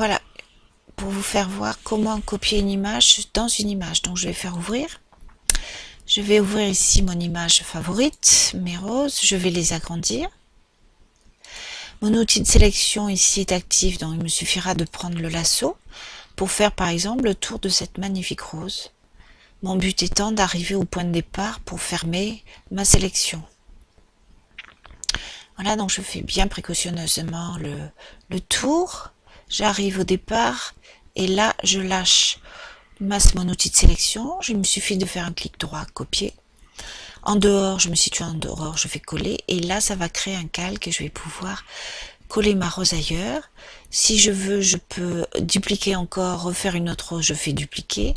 voilà, pour vous faire voir comment copier une image dans une image. Donc je vais faire ouvrir. Je vais ouvrir ici mon image favorite, mes roses. Je vais les agrandir. Mon outil de sélection ici est actif, donc il me suffira de prendre le lasso pour faire par exemple le tour de cette magnifique rose. Mon but étant d'arriver au point de départ pour fermer ma sélection. Voilà, donc je fais bien précautionneusement le, le tour. J'arrive au départ et là je lâche masse mon outil de sélection. Il me suffit de faire un clic droit, copier. En dehors, je me situe en dehors, je fais coller et là ça va créer un calque et je vais pouvoir coller ma rose ailleurs. Si je veux, je peux dupliquer encore, refaire une autre rose, je fais dupliquer.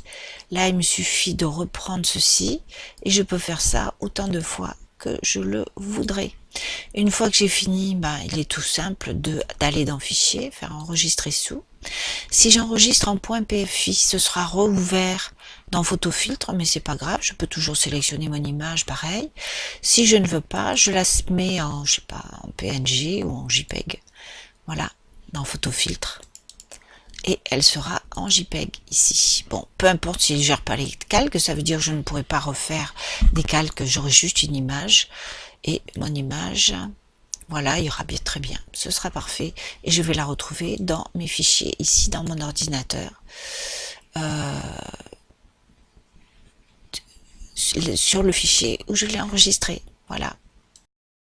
Là, il me suffit de reprendre ceci et je peux faire ça autant de fois que je le voudrais. Une fois que j'ai fini, bah, il est tout simple d'aller dans Fichier, faire enregistrer sous. Si j'enregistre en .pfi, ce sera rouvert dans Photofiltre, mais c'est pas grave, je peux toujours sélectionner mon image, pareil. Si je ne veux pas, je la mets en, je PNG ou en JPEG. Voilà, dans Photofiltre. Et elle sera en JPEG ici. Bon, peu importe si je gère pas les calques, ça veut dire que je ne pourrai pas refaire des calques, j'aurai juste une image. Et mon image, voilà, il y aura bien très bien. Ce sera parfait. Et je vais la retrouver dans mes fichiers, ici dans mon ordinateur. Euh, sur le fichier où je l'ai enregistré. Voilà.